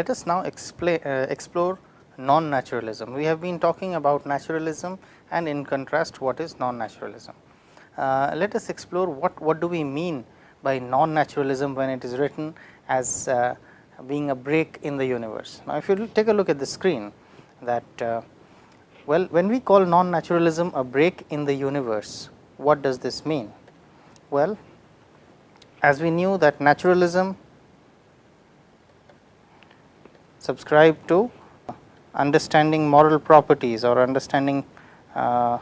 let us now explain, uh, explore non-naturalism. We have been talking about naturalism and in contrast what is non-naturalism. Uh, let us explore what, what do we mean by non-naturalism when it is written as uh, being a break in the universe. Now, if you take a look at the screen that uh, well when we call non-naturalism a break in the universe, what does this mean? Well, as we knew that naturalism subscribe to understanding moral properties or understanding uh,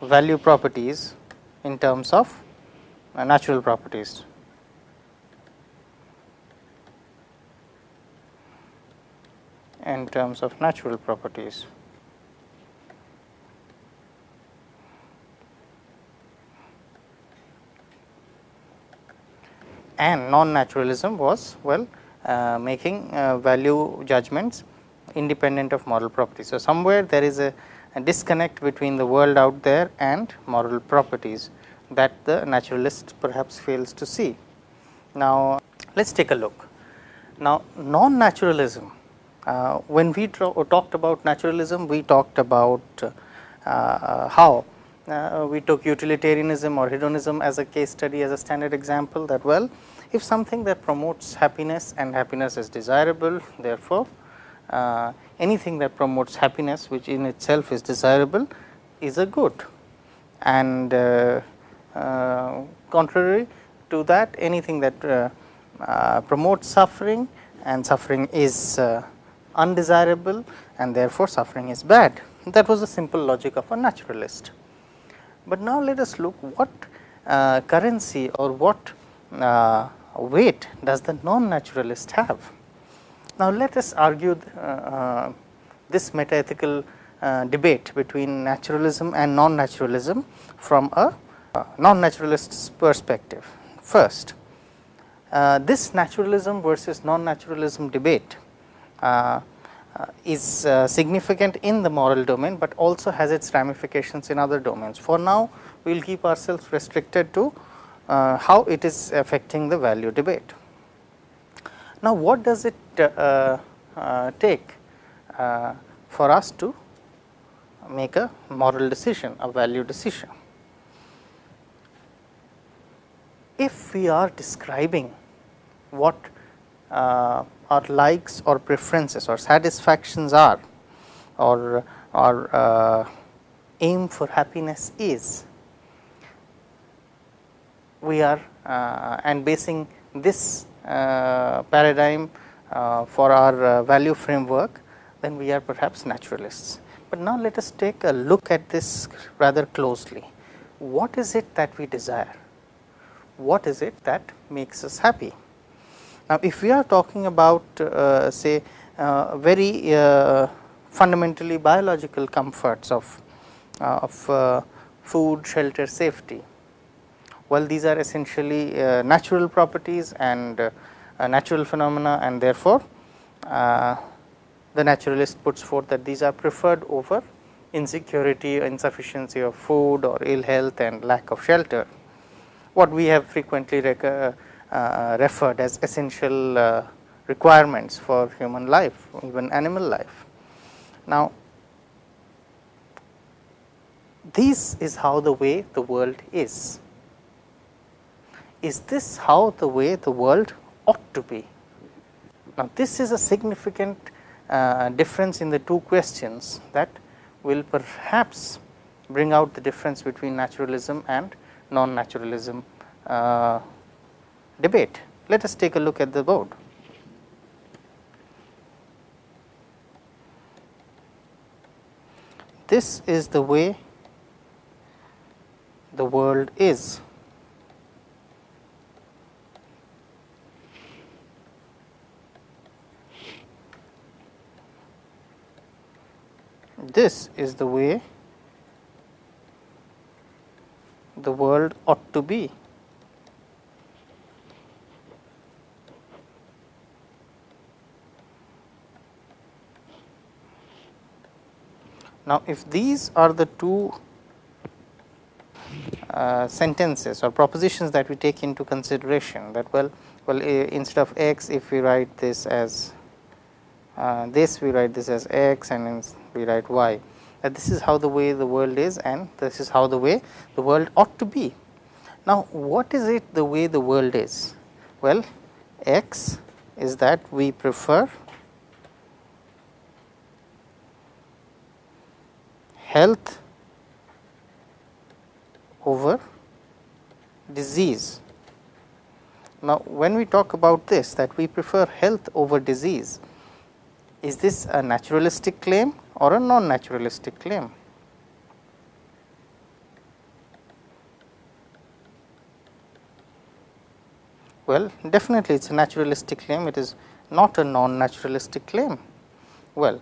value properties in terms of uh, natural properties. in terms of natural properties. And non-naturalism was well making uh, value judgments independent of moral properties. So, somewhere there is a, a, disconnect between the world out there and moral properties that the naturalist perhaps fails to see. Now, let us take a look. Now, non-naturalism, uh, when we talked about naturalism, we talked about uh, how uh, we took utilitarianism or hedonism as a case study as a standard example that well, if something that promotes happiness and happiness is desirable, therefore, uh, anything that promotes happiness which in itself is desirable is a good and uh, uh, contrary to that anything that uh, uh, promotes suffering and suffering is uh, undesirable and therefore, suffering is bad. That was the simple logic of a naturalist. But now, let us look what currency or what weight does the non-naturalist have. Now, let us argue uh, uh, this metaethical uh, debate between naturalism and non-naturalism from a uh, non-naturalist's perspective. First, uh, this naturalism versus non-naturalism debate uh, is significant in the moral domain, but also has its ramifications in other domains. For now, we will keep ourselves restricted to how it is affecting the value debate. Now, what does it uh, uh, take uh, for us to make a moral decision, a value decision? If we are describing what uh, our likes or preferences or satisfactions are or our uh, aim for happiness is, we are uh, and basing this uh, paradigm uh, for our value framework, then we are perhaps naturalists. But now let us take a look at this rather closely. What is it that we desire? What is it that makes us happy? Now, if we are talking about uh, say uh, very uh, fundamentally biological comforts of, of food, shelter, safety, well these are essentially uh, natural properties and uh, natural phenomena and therefore, uh, the naturalist puts forth that these are preferred over insecurity, insufficiency of food or ill health and lack of shelter. What we have frequently uh, uh, referred as essential uh, requirements for human life, even animal life. Now, this is how the way the world is is this how the way the world ought to be? Now, this is a significant uh, difference in the two questions that will perhaps bring out the difference between naturalism and non-naturalism uh, debate. Let us take a look at the board. This is the way the world is. This is the way the world ought to be. Now, if these are the two uh, sentences or propositions that we take into consideration that well, well uh, instead of x if we write this as uh, this we write this as x and we write y that this is how the way the world is and this is how the way the world ought to be. Now, what is it the way the world is? Well, x is that we prefer health over disease. Now, when we talk about this that we prefer health over disease, is this a naturalistic claim or a non-naturalistic claim? Well, definitely it is a naturalistic claim, it is not a non-naturalistic claim. Well,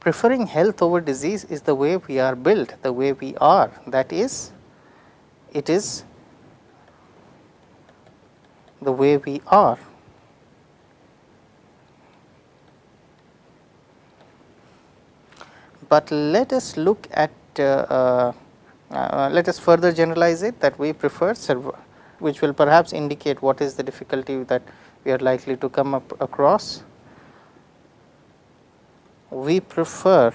preferring health over disease is the way we are built, the way we are that is it is the way we are. But let us look at uh, uh, uh, let us further generalize it that we prefer which will perhaps indicate what is the difficulty that we are likely to come up across. We prefer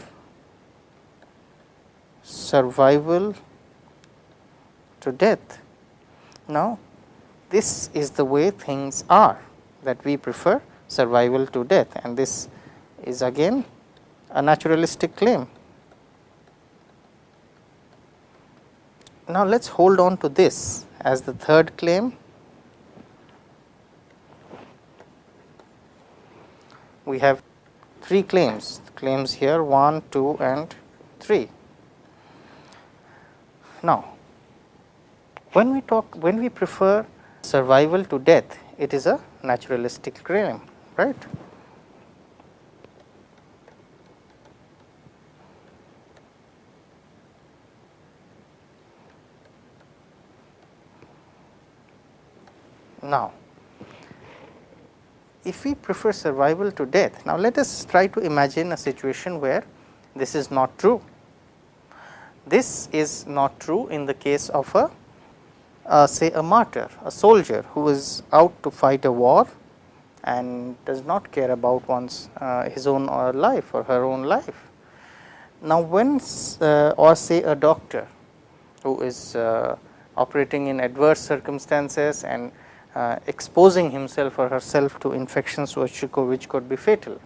survival to death. Now, this is the way things are that we prefer survival to death and this is again a naturalistic claim. Now, let us hold on to this as the third claim. We have three claims, claims here 1, 2 and 3. Now, when we talk, when we prefer survival to death, it is a naturalistic claim, right. Now, if we prefer survival to death, now let us try to imagine a situation where this is not true. This is not true in the case of a uh, say a martyr, a soldier who is out to fight a war and does not care about one's uh, his own uh, life or her own life. Now, when uh, or say a doctor who is uh, operating in adverse circumstances and uh, exposing himself or herself to infections which could, which could be fatal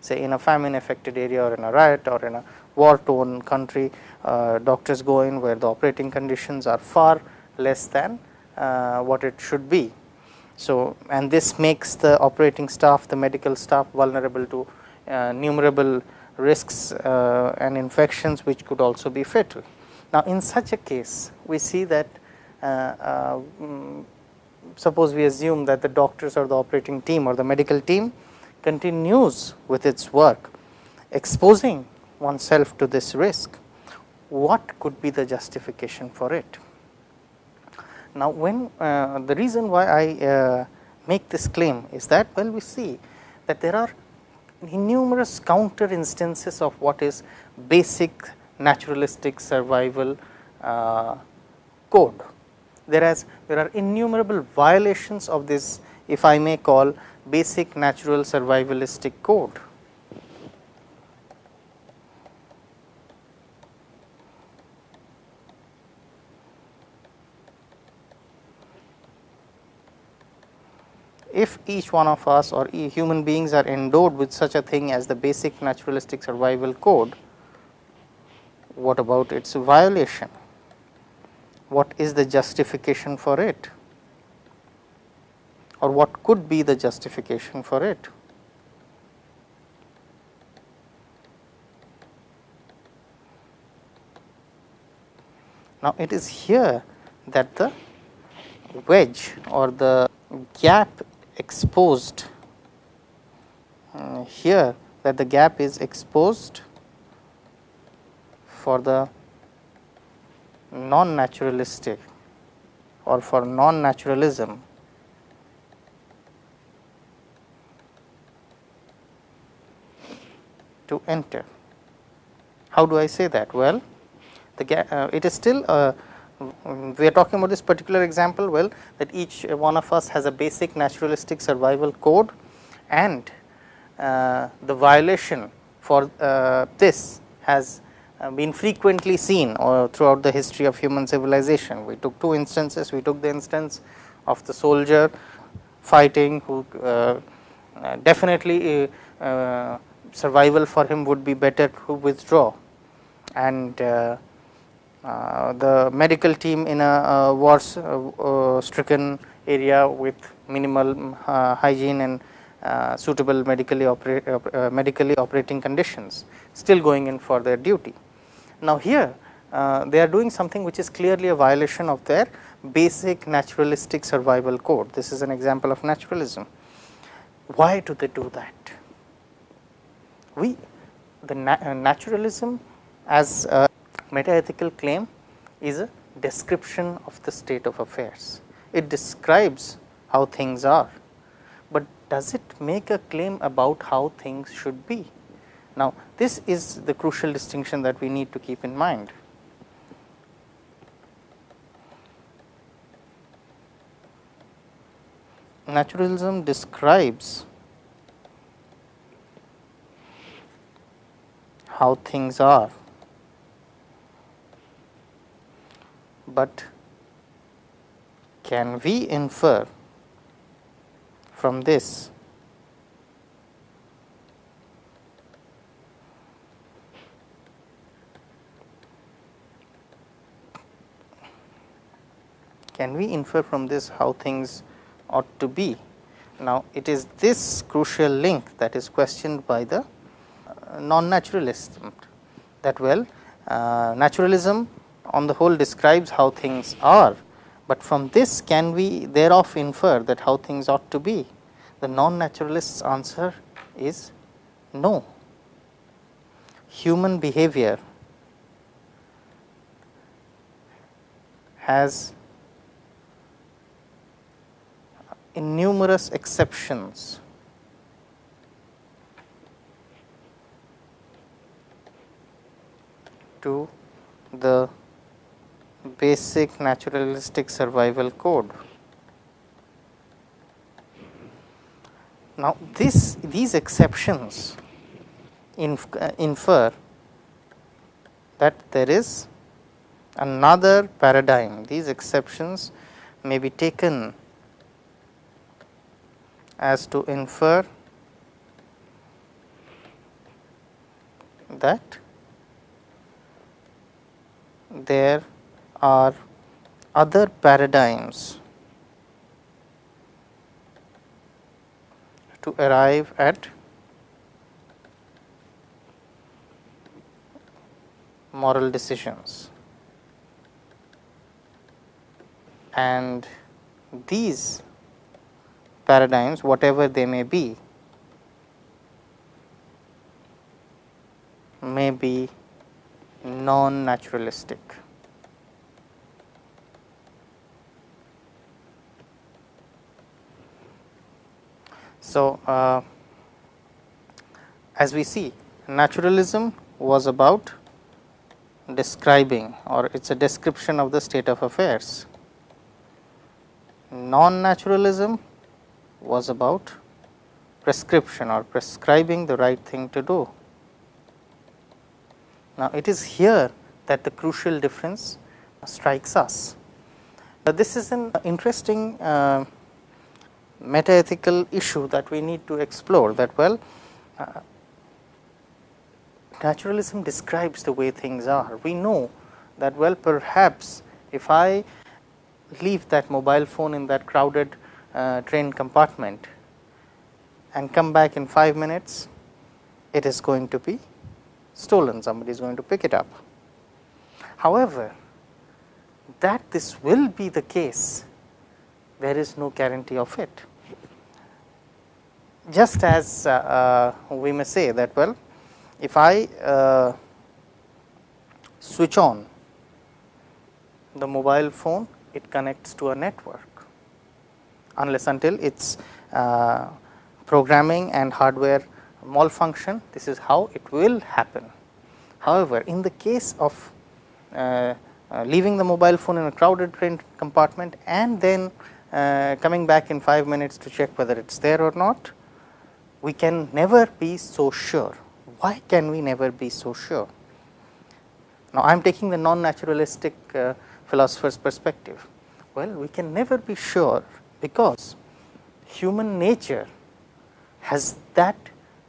say in a famine affected area or in a riot or in a war torn country uh, doctors go in where the operating conditions are far less than uh, what it should be. So, and this makes the operating staff the medical staff vulnerable to uh, numerable risks uh, and infections which could also be fatal. Now, in such a case we see that um, suppose we assume that the doctors or the operating team or the medical team continues with its work exposing oneself to this risk, what could be the justification for it? Now, when uh, the reason why I uh, make this claim is that well we see that there are numerous counter instances of what is basic naturalistic survival uh, code whereas there are innumerable violations of this if I may call basic natural survivalistic code. If each one of us or human beings are endowed with such a thing as the basic naturalistic survival code, what about its violation? What is the justification for it or what could be the justification for it. Now, it is here that the wedge or the gap exposed uh, here that the gap is exposed for the non-naturalistic or for non-naturalism to enter. How do I say that? Well, the uh, it is still uh, we are talking about this particular example well that each one of us has a basic naturalistic survival code and uh, the violation for uh, this has been frequently seen throughout the history of human civilization. We took two instances, we took the instance of the soldier fighting who uh, uh, definitely uh, survival for him would be better to withdraw and uh, uh, the medical team in a, war uh, stricken area with minimal hygiene and suitable medically, opera, medically operating conditions still going in for their duty. Now, here uh, they are doing something which is clearly a violation of their basic naturalistic survival code. This is an example of naturalism. Why do they do that? We the na uh, naturalism as a metaethical claim is a description of the state of affairs. It describes how things are, but does it make a claim about how things should be? Now, this is the crucial distinction that we need to keep in mind. Naturalism describes how things are but can we infer from this can we infer from this how things ought to be. Now, it is this crucial link that is questioned by the uh, non-naturalism that well uh, naturalism on the whole describes how things are, but from this can we thereof infer that how things ought to be? The non-naturalist's answer is no. Human behavior has numerous exceptions to the basic naturalistic survival code. Now, this these exceptions inf uh, infer that there is another paradigm. These exceptions may be taken as to infer that there are other paradigms to arrive at moral decisions. And these paradigms whatever they may be may be non naturalistic. So, uh, as we see naturalism was about describing or it is a description of the state of affairs. Non-naturalism was about prescription or prescribing the right thing to do. Now, it is here that the crucial difference strikes us. Uh, this is an interesting uh, metaethical issue that we need to explore that well uh, naturalism describes the way things are. We know that well perhaps if I leave that mobile phone in that crowded uh, train compartment and come back in 5 minutes, it is going to be stolen, somebody is going to pick it up. However, that this will be the case, there is no guarantee of it. Just as uh, uh, we may say that well, if I uh, switch on the mobile phone, it connects to a network unless until its uh, programming and hardware malfunction this is how it will happen. However, in the case of uh, uh, leaving the mobile phone in a crowded train compartment and then uh, coming back in 5 minutes to check whether it is there or not, we can never be so sure. Why can we never be so sure? Now, I am taking the non-naturalistic uh, philosopher's perspective. Well, we can never be sure because human nature has that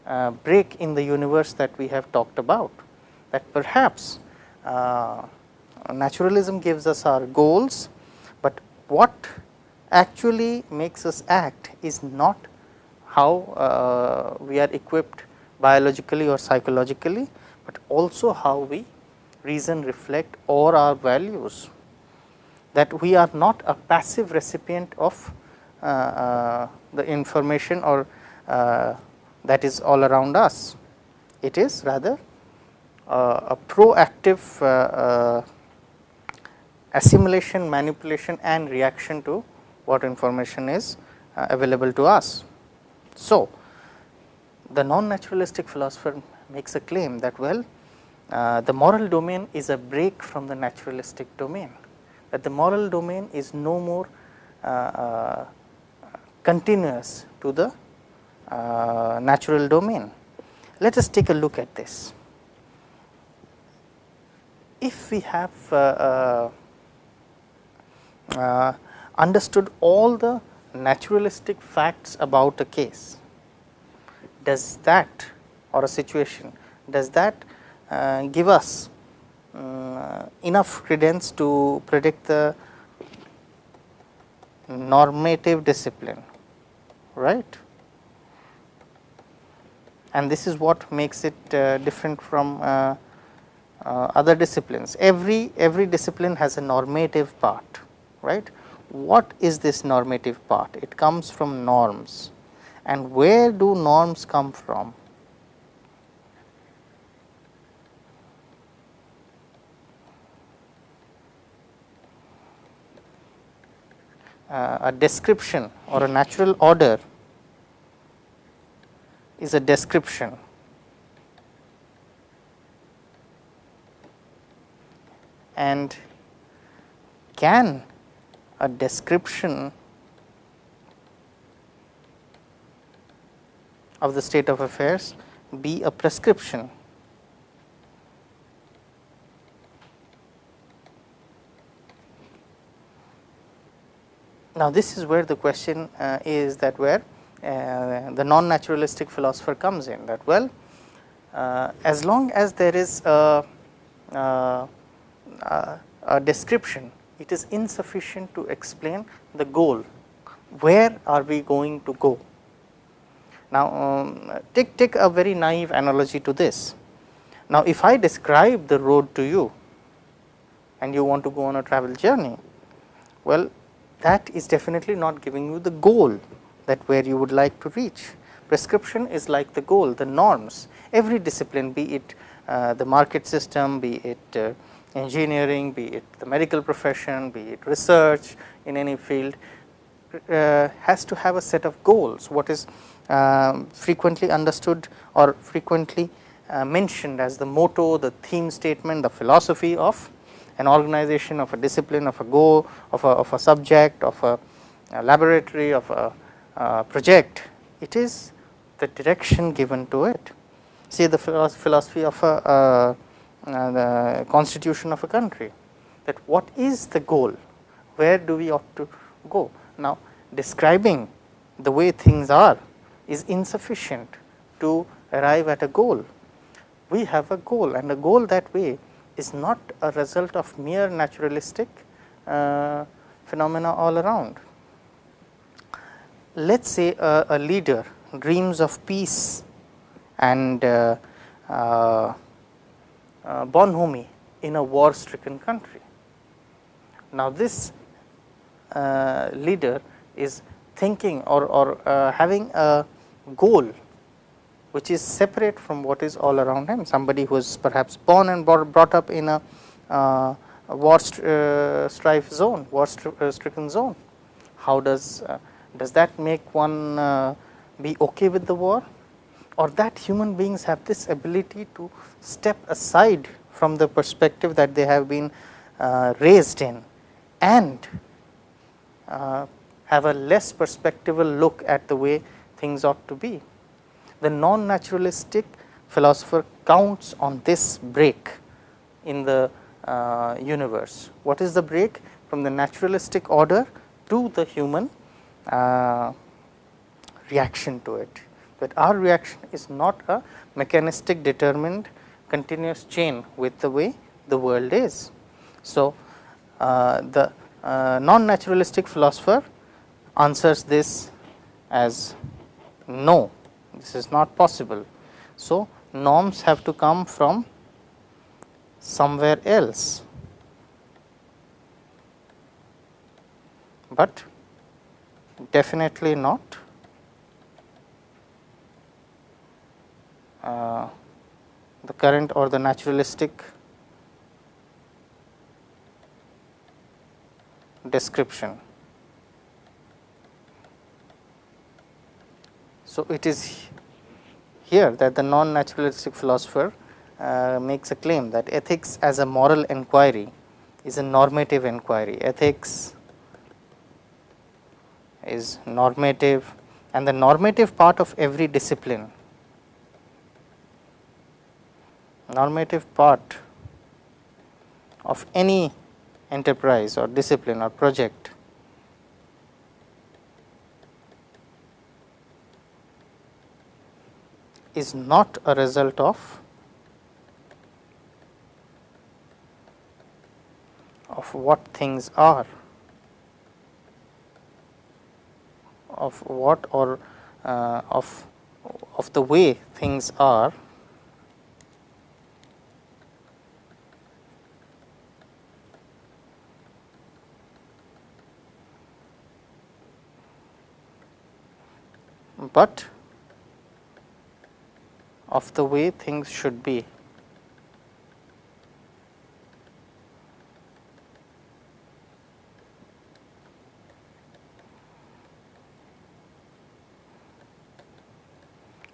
uh, break in the universe that we have talked about, that perhaps uh, naturalism gives us our goals, but what actually makes us act is not how uh, we are equipped biologically or psychologically, but also how we reason, reflect or our values. That we are not a passive recipient of the information or uh, that is all around us. It is rather a proactive assimilation, manipulation and reaction to what information is available to us. So, the non-naturalistic philosopher makes a claim that well uh, the moral domain is a break from the naturalistic domain, that the moral domain is no more uh, uh, continuous to the uh, natural domain. Let us take a look at this. If we have uh, uh, understood all the naturalistic facts about a case, does that or a situation, does that uh, give us uh, enough credence to predict the normative discipline, right. And this is what makes it uh, different from uh, uh, other disciplines. Every, every discipline has a normative part, right. What is this normative part? It comes from norms and where do norms come from? uh, a description or a natural order is a description. And can a description of the state of affairs be a prescription? Now, this is where the question uh, is that where the non-naturalistic philosopher comes in that well uh, as long as there is a, uh, uh, a, description it is insufficient to explain the goal where are we going to go. Now, um, take, take a very naive analogy to this. Now, if I describe the road to you and you want to go on a travel journey, well that is definitely not giving you the goal that where you would like to reach. Prescription is like the goal, the norms, every discipline be it uh, the market system, be it uh, engineering, be it the medical profession, be it research in any field uh, has to have a set of goals. What is um, frequently understood or frequently uh, mentioned as the motto, the theme statement, the philosophy of an organization of a discipline of a goal of a, of a subject of a, a laboratory of a, a, project it is the direction given to it. See the philosophy of a, uh, the constitution of a country that what is the goal? Where do we ought to go? Now describing the way things are is insufficient to arrive at a goal. We have a goal and a goal that way is not a result of mere naturalistic uh, phenomena all around. Let us say a, a, leader dreams of peace and uh, uh, uh, bonhomie in a war stricken country. Now, this uh, leader is thinking or, or uh, having a goal which is separate from what is all around him. Somebody who is perhaps born and brought up in a, a war uh, strife zone, war stricken zone. How does does that make one uh, be okay with the war, or that human beings have this ability to step aside from the perspective that they have been uh, raised in, and have a less perspectival look at the way things ought to be? The non naturalistic philosopher counts on this break in the uh, universe. What is the break? From the naturalistic order to the human uh, reaction to it, but our reaction is not a mechanistic determined continuous chain with the way the world is. So, uh, the uh, non naturalistic philosopher answers this as no, this is not possible. So, norms have to come from somewhere else, but definitely not uh, the current or the naturalistic description. So, it is here that the non naturalistic philosopher uh, makes a claim that ethics as a moral enquiry is a normative enquiry. Ethics is normative and the normative part of every discipline, normative part of any enterprise or discipline or project is not a result of of what things are of what or uh, of of the way things are but of the way things should be.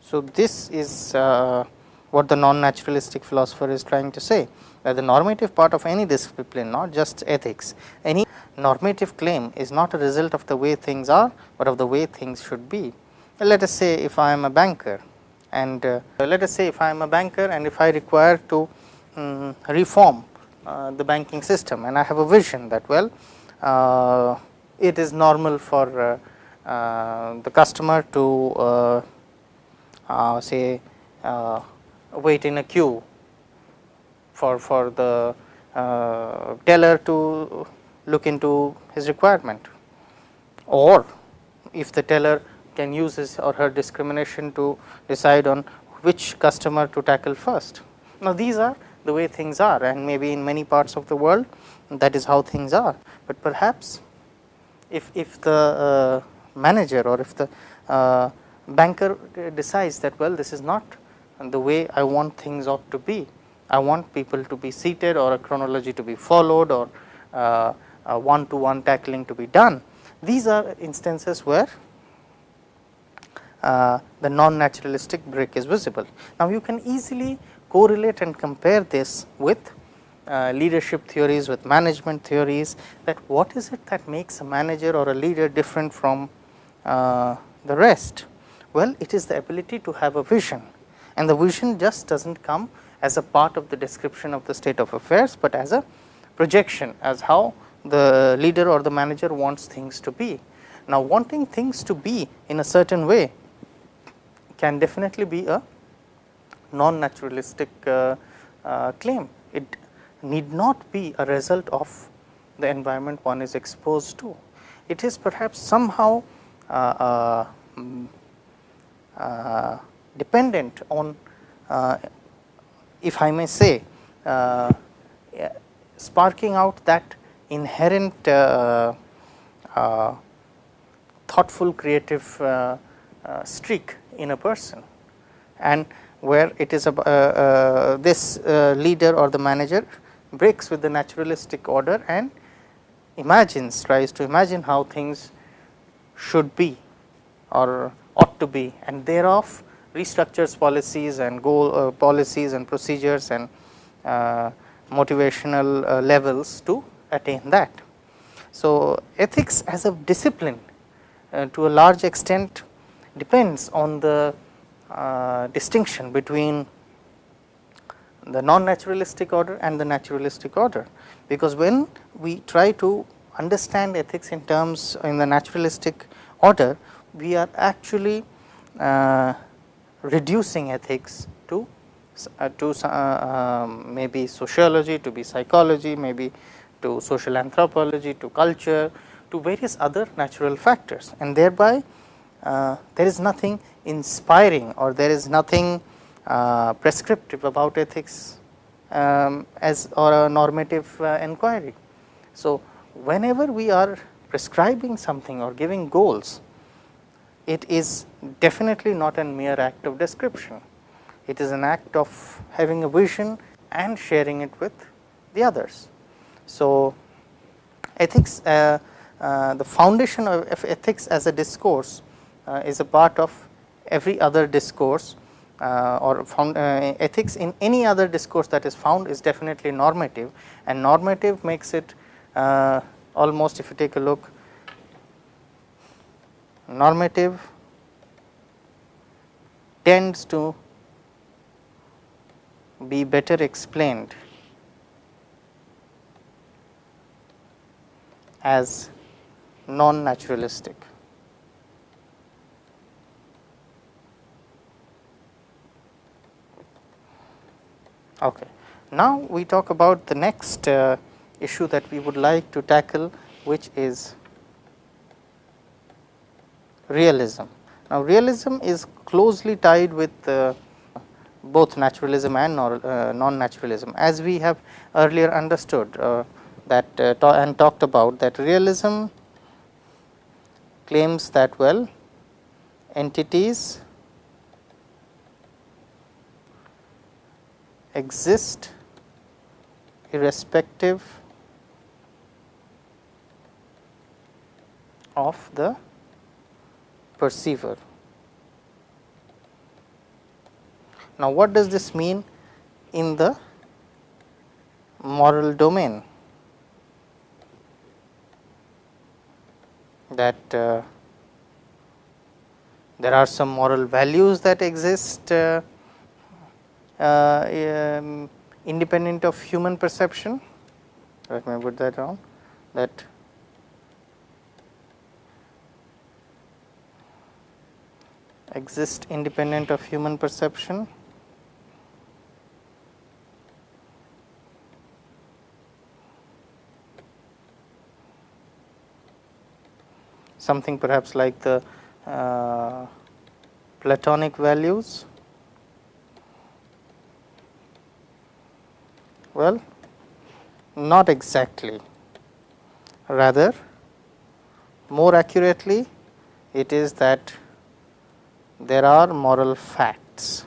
So, this is uh, what the non naturalistic philosopher is trying to say that the normative part of any discipline not just ethics any normative claim is not a result of the way things are, but of the way things should be. Let us say if I am a banker and uh, let us say if I am a banker and if I require to um, reform uh, the banking system and I have a vision that well uh, it is normal for uh, uh, the customer to uh, say uh, wait in a queue for, for the uh, teller to look into his requirement or if the teller can use his or her discrimination to decide on which customer to tackle first. Now, these are the way things are and maybe in many parts of the world that is how things are, but perhaps if, if the uh, manager or if the uh, banker decides that well this is not the way I want things ought to be. I want people to be seated or a chronology to be followed or uh, one to one tackling to be done. These are instances where uh, the non naturalistic break is visible. Now, you can easily correlate and compare this with uh, leadership theories with management theories that what is it that makes a manager or a leader different from uh, the rest. Well, it is the ability to have a vision and the vision just does not come as a part of the description of the state of affairs, but as a projection as how the leader or the manager wants things to be. Now, wanting things to be in a certain way can definitely be a non naturalistic uh, uh, claim. It need not be a result of the environment one is exposed to. It is perhaps somehow uh, uh dependent on uh, if I may say uh, sparking out that inherent thoughtful creative streak in a person. And where it is a, uh, uh, this uh, leader or the manager breaks with the naturalistic order and imagines tries to imagine how things should be or ought to be and thereof restructures policies and goal uh, policies and procedures and uh, motivational uh, levels to attain that. So, ethics as a discipline uh, to a large extent depends on the uh, distinction between the non naturalistic order and the naturalistic order, because when we try to understand ethics in terms in the naturalistic order, we are actually uh, reducing ethics to uh, to uh, um, maybe sociology, to be psychology, maybe to social anthropology, to culture, to various other natural factors and thereby uh, there is nothing inspiring or there is nothing uh, prescriptive about ethics um, as or a normative uh, inquiry. So, whenever we are prescribing something or giving goals, it is definitely not a mere act of description. It is an act of having a vision and sharing it with the others. So, ethics uh, uh, the foundation of ethics as a discourse uh, is a part of every other discourse uh, or found, uh, ethics in any other discourse that is found is definitely normative and normative makes it uh, almost if you take a look normative tends to be better explained as non naturalistic. Okay. Now, we talk about the next uh, issue that we would like to tackle which is realism. Now, realism is closely tied with uh, both naturalism and uh, non naturalism as we have earlier understood uh, that uh, and talked about that realism claims that well entities exist irrespective of the perceiver. Now, what does this mean in the moral domain? That uh, there are some moral values that exist uh, uh, um, independent of human perception. Let me put that down that exist independent of human perception. Something perhaps like the uh, Platonic values Well, not exactly, rather more accurately it is that there are moral facts.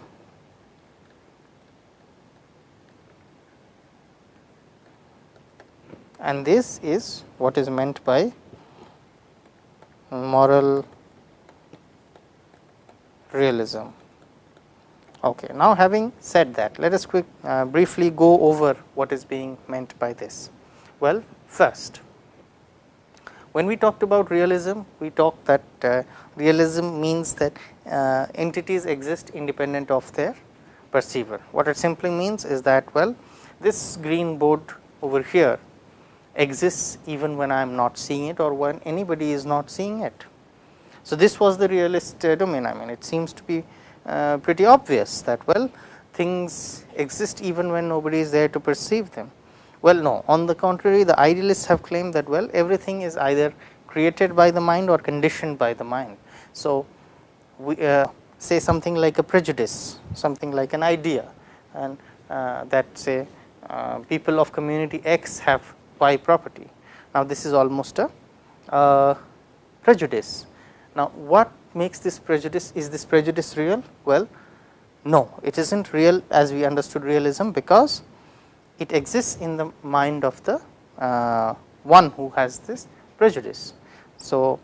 And this is what is meant by moral realism. Okay. Now, having said that, let us quick uh, briefly go over what is being meant by this. Well, first, when we talked about realism, we talked that uh, realism means that uh, entities exist independent of their perceiver. What it simply means is that well, this green board over here exists even when I am not seeing it or when anybody is not seeing it. So, this was the realist uh, domain I mean it seems to be uh, pretty obvious that well things exist even when nobody is there to perceive them. Well no on the contrary the idealists have claimed that well everything is either created by the mind or conditioned by the mind. So, we uh, say something like a prejudice something like an idea and uh, that say uh, people of community X have Y property. Now, this is almost a uh, prejudice. Now, what makes this prejudice is this prejudice real? Well, no it is not real as we understood realism because it exists in the mind of the uh, one who has this prejudice. So,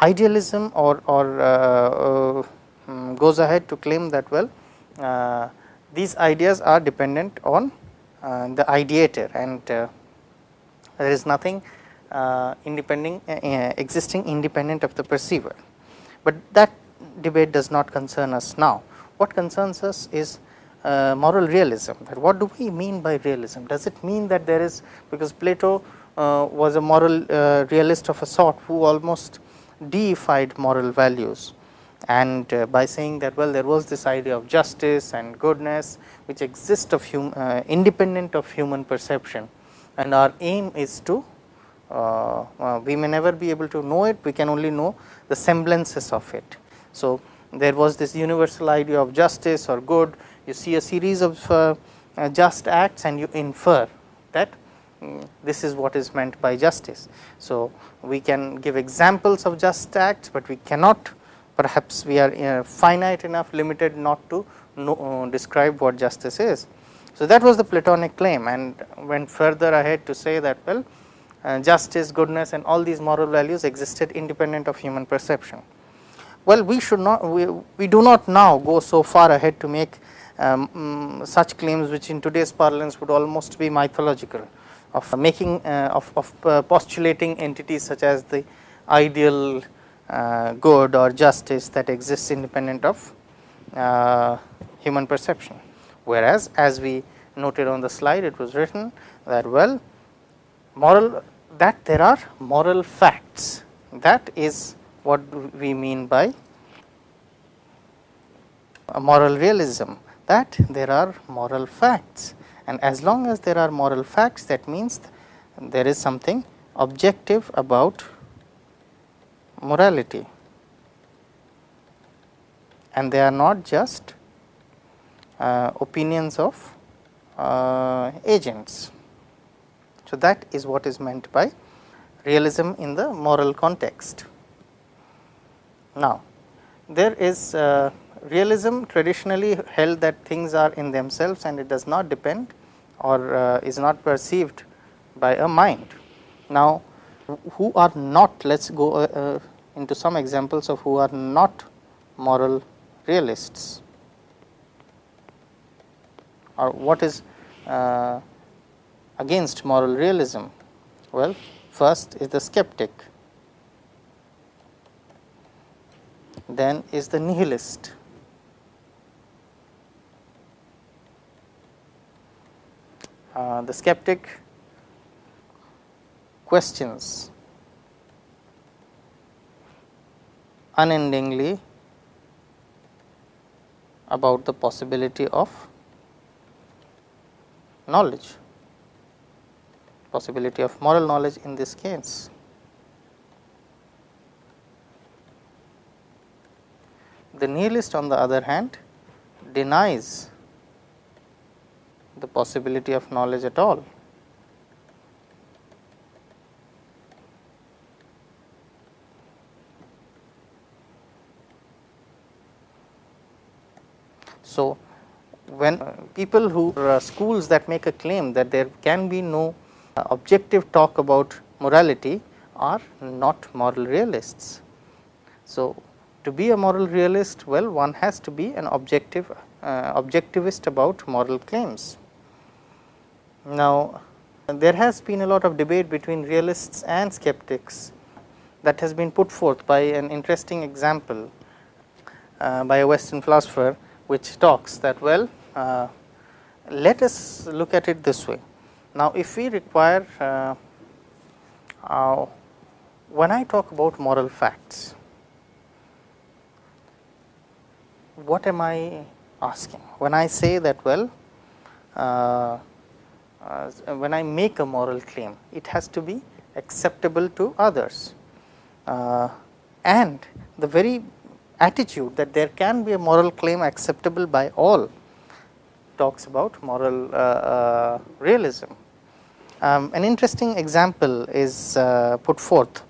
idealism or, or uh, uh, goes ahead to claim that well uh, these ideas are dependent on the ideator and there is nothing independent existing independent of the perceiver. but that debate does not concern us now. What concerns us is uh, moral realism that what do we mean by realism does it mean that there is because Plato uh, was a moral uh, realist of a sort who almost deified moral values. And uh, by saying that well there was this idea of justice and goodness which exist of hum, uh, independent of human perception. And our aim is to uh, uh, we may never be able to know it we can only know the semblances of it. So, there was this universal idea of justice or good. You see a series of uh, uh, just acts and you infer that this is what is meant by justice. So, we can give examples of just acts, but we cannot perhaps we are uh, finite enough limited not to know, uh, describe what justice is. So, that was the Platonic claim and went further ahead to say that well uh, justice, goodness and all these moral values existed independent of human perception. Well, we should not we, we do not now go so far ahead to make um, um, such claims which in today's parlance would almost be mythological of making uh, of, of uh, postulating entities such as the ideal uh, good or justice that exists independent of human perception. Whereas, as we noted on the slide it was written that well moral that there are moral facts that is what we mean by moral realism that there are moral facts and as long as there are moral facts that means there is something objective about morality and they are not just uh, opinions of uh, agents. So, that is what is meant by realism in the moral context. Now, there is uh, realism traditionally held that things are in themselves and it does not depend or uh, is not perceived by a mind. Now, who are not let us go uh, uh, into some examples of who are not moral realists or what is uh, against moral realism? Well, first is the skeptic, then is the nihilist, uh, the skeptic questions unendingly about the possibility of knowledge possibility of moral knowledge in this case. The nihilist on the other hand denies the possibility of knowledge at all. So, when people who uh, schools that make a claim that there can be no uh, objective talk about morality are not moral realists. So, to be a moral realist well one has to be an objective uh, objectivist about moral claims. Now, there has been a lot of debate between realists and skeptics that has been put forth by an interesting example uh, by a western philosopher which talks that well uh, let us look at it this way now, if we require uh, uh, when I talk about moral facts, what am I asking? When I say that well, uh, when I make a moral claim, it has to be acceptable to others uh, and the very attitude that there can be a moral claim acceptable by all talks about moral uh, uh, realism. Um, an interesting example is uh, put forth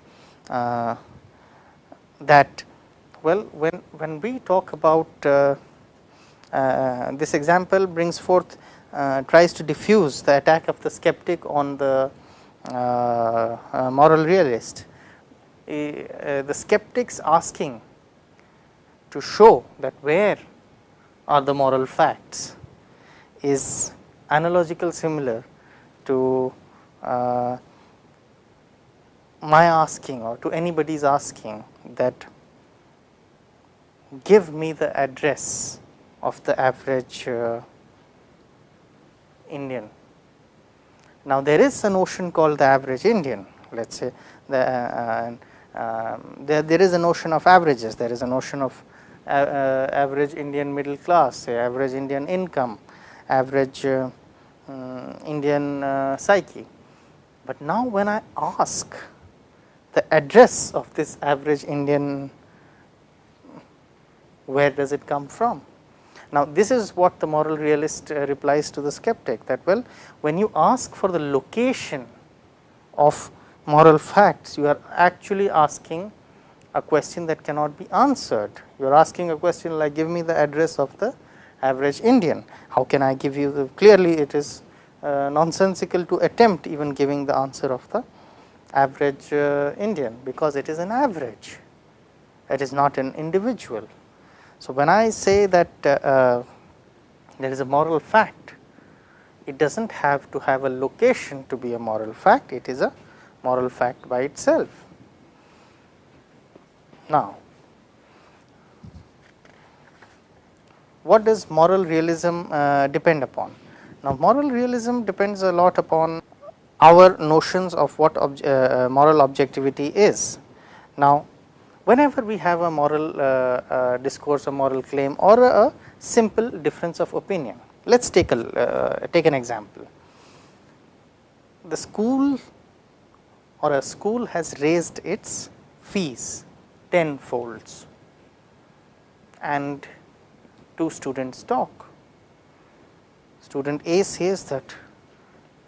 that well when when we talk about uh, uh, this example brings forth uh, tries to diffuse the attack of the skeptic on the moral realist. The skeptics asking to show that where are the moral facts is analogical similar to uh, my asking or to anybody's asking that give me the address of the average uh, Indian. Now, there is a notion called the average Indian let us say the uh, um, there, there is a notion of averages, there is a notion of uh, uh, average Indian middle class, say average Indian income, average uh, um, Indian uh, psyche. But now when I ask the address of this average Indian, where does it come from? Now, this is what the moral realist uh, replies to the skeptic that well, when you ask for the location of moral facts, you are actually asking a question that cannot be answered. You are asking a question like give me the address of the average Indian. How can I give you the clearly it is uh, nonsensical to attempt even giving the answer of the average uh, Indian, because it is an average, it is not an individual. So, when I say that uh, uh there is a moral fact, it does not have to have a location to be a moral fact, it is a moral fact by itself. Now, what does moral realism uh, depend upon? Now, moral realism depends a lot upon our notions of what obje uh, moral objectivity is. Now, whenever we have a moral uh, uh, discourse, a moral claim or a, simple difference of opinion, let us take a uh, take an example. The school or a school has raised its fees 10 folds and two students talk Student A says that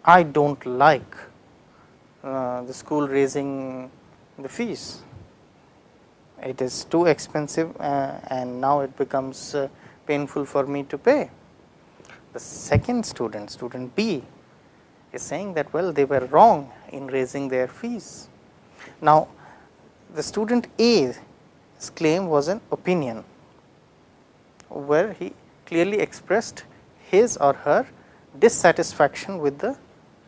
I do not like uh, the school raising the fees. It is too expensive uh, and now it becomes uh, painful for me to pay. The second student, student B is saying that well they were wrong in raising their fees. Now, the student A's claim was an opinion where he clearly expressed his or her dissatisfaction with the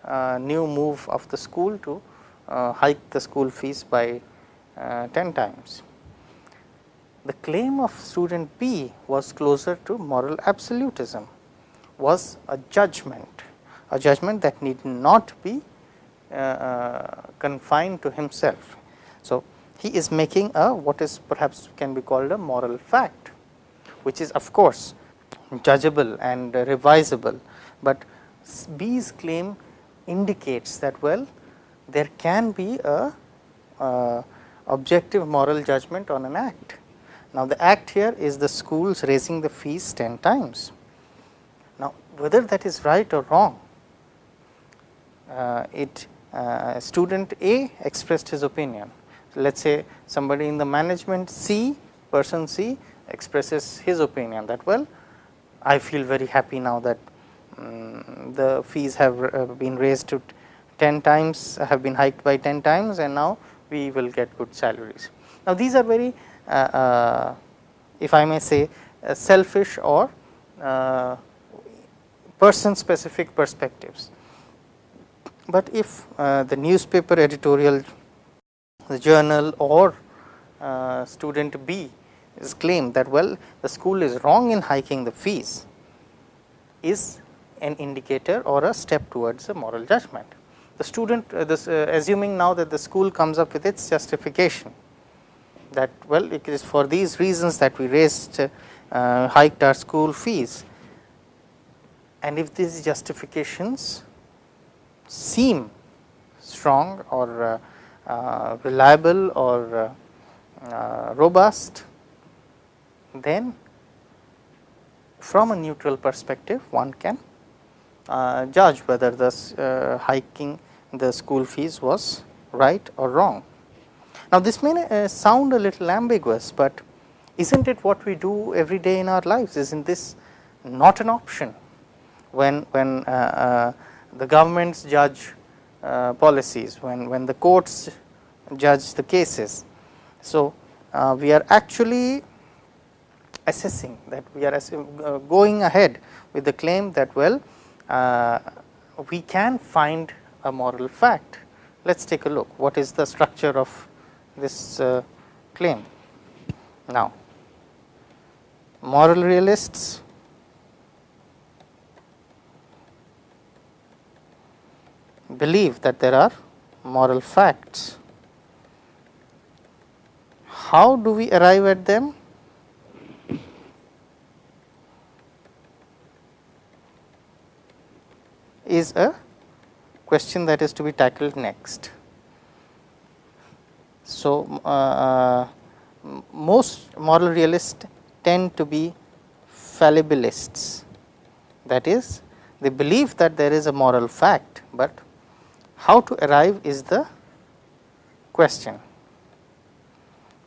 uh, new move of the school to uh, hike the school fees by uh, 10 times. The claim of student B was closer to moral absolutism, was a judgment, a judgment that need not be uh, uh, confined to himself. So, he is making a what is perhaps can be called a moral fact, which is of course judgeable and revisable, but B's claim indicates that well there can be a uh, objective moral judgment on an act. Now, the act here is the schools raising the fees 10 times. Now, whether that is right or wrong, uh, it uh, student A expressed his opinion. Let us say somebody in the management C, person C expresses his opinion that well I feel very happy now that um, the fees have uh, been raised to 10 times have been hiked by 10 times and now we will get good salaries. Now, these are very if I may say uh, selfish or uh, person specific perspectives. But if uh, the newspaper editorial, the journal or student B is claimed that well the school is wrong in hiking the fees is an indicator or a step towards a moral judgment. The student uh, this uh, assuming now that the school comes up with its justification that well it is for these reasons that we raised uh, hiked our school fees and if these justifications seem strong or uh, uh, reliable or uh, robust then from a neutral perspective one can uh, judge whether the uh, hiking the school fees was right or wrong. Now, this may uh, sound a little ambiguous, but is not it what we do every day in our lives? Is not this not an option when, when uh, uh, the governments judge uh, policies, when, when the courts judge the cases. So, we are actually assessing that we are uh, going ahead with the claim that well uh, we can find a moral fact. Let us take a look what is the structure of this uh, claim. Now, moral realists believe that there are moral facts. How do we arrive at them? is a question that is to be tackled next. So, uh, uh most moral realists tend to be fallibilists that is they believe that there is a moral fact, but how to arrive is the question.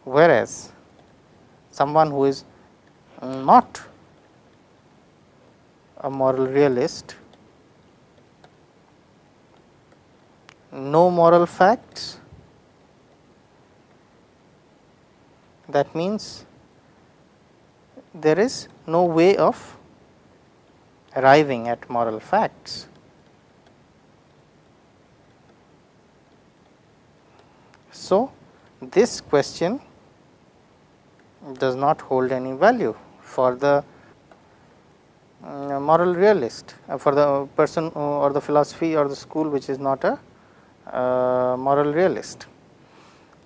Whereas, someone who is not a moral realist no moral facts that means there is no way of arriving at moral facts. So, this question does not hold any value for the uh, moral realist, uh, for the person or the philosophy or the school which is not a uh, moral realist.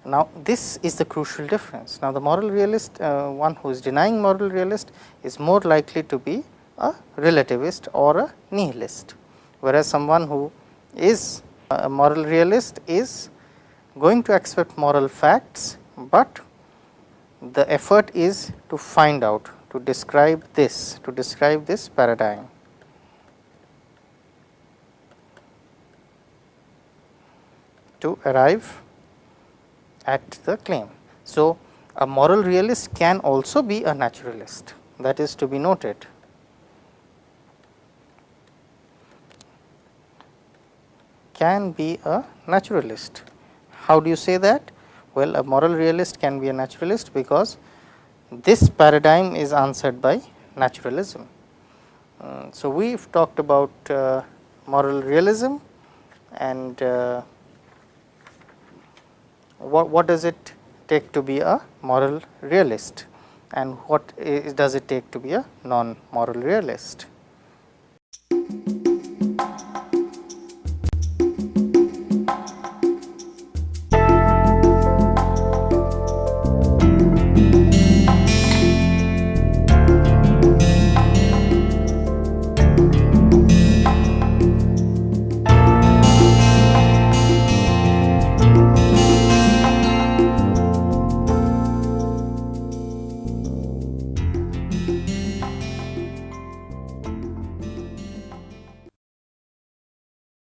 Now, this is the crucial difference. Now, the moral realist, uh, one who is denying moral realist is more likely to be a relativist or a nihilist, whereas someone who is a moral realist is going to accept moral facts, but the effort is to find out to describe this to describe this paradigm. to arrive at the claim. So, a moral realist can also be a naturalist that is to be noted. Can be a naturalist. How do you say that? Well, a moral realist can be a naturalist because this paradigm is answered by naturalism. Uh, so, we have talked about uh, moral realism and uh, what, what does it take to be a moral realist and what is, does it take to be a non-moral realist.